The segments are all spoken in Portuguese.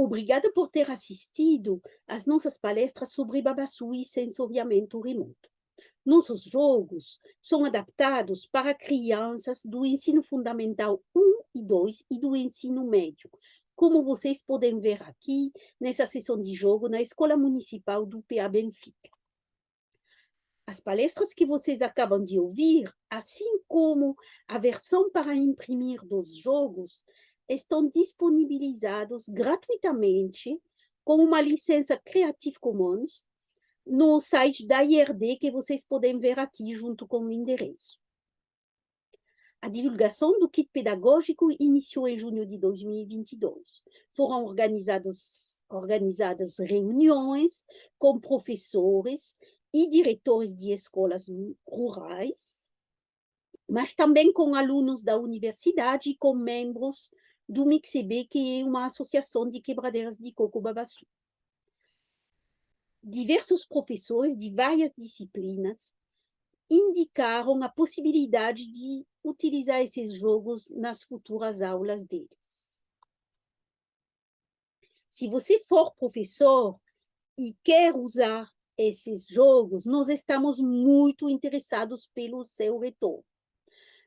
Obrigada por ter assistido às nossas palestras sobre Babassu e sensoriamento remoto. Nossos jogos são adaptados para crianças do ensino fundamental 1 e 2 e do ensino médio, como vocês podem ver aqui nessa sessão de jogo na Escola Municipal do PA Benfica. As palestras que vocês acabam de ouvir, assim como a versão para imprimir dos jogos, estão disponibilizados gratuitamente com uma licença Creative Commons no site da IRD, que vocês podem ver aqui junto com o endereço. A divulgação do kit pedagógico iniciou em junho de 2022. Foram organizadas reuniões com professores e diretores de escolas rurais, mas também com alunos da universidade e com membros do MIXB, que é uma associação de quebradeiras de coco babassu. Diversos professores de várias disciplinas indicaram a possibilidade de utilizar esses jogos nas futuras aulas deles. Se você for professor e quer usar esses jogos, nós estamos muito interessados pelo seu retorno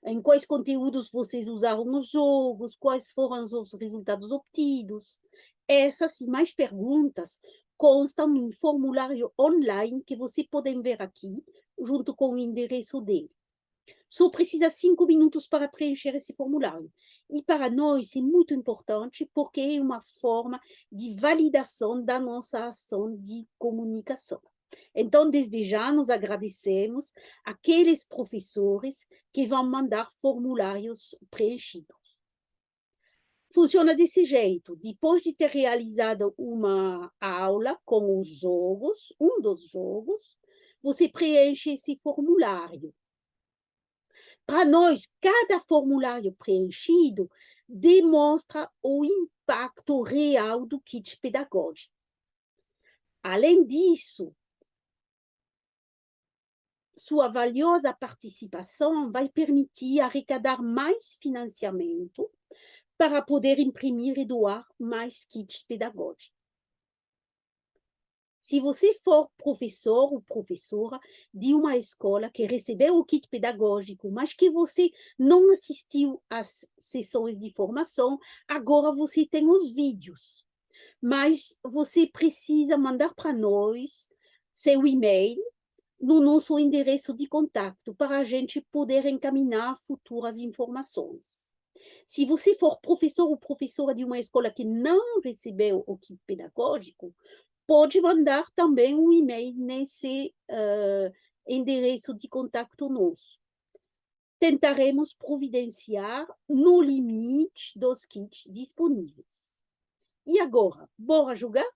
em quais conteúdos vocês usaram nos jogos, quais foram os resultados obtidos. Essas e mais perguntas constam em formulário online que vocês podem ver aqui, junto com o endereço dele. Só precisa cinco minutos para preencher esse formulário. E para nós é muito importante porque é uma forma de validação da nossa ação de comunicação. Então, desde já, nos agradecemos aqueles professores que vão mandar formulários preenchidos. Funciona desse jeito. Depois de ter realizado uma aula com os jogos, um dos jogos, você preenche esse formulário. Para nós, cada formulário preenchido demonstra o impacto real do kit pedagógico. Além disso, sua valiosa participação vai permitir arrecadar mais financiamento para poder imprimir e doar mais kits pedagógicos. Se você for professor ou professora de uma escola que recebeu o kit pedagógico, mas que você não assistiu às sessões de formação, agora você tem os vídeos. Mas você precisa mandar para nós seu e-mail no nosso endereço de contato para a gente poder encaminhar futuras informações. Se você for professor ou professora de uma escola que não recebeu o kit pedagógico, pode mandar também um e-mail nesse uh, endereço de contato nosso. Tentaremos providenciar no limite dos kits disponíveis. E agora, bora jogar?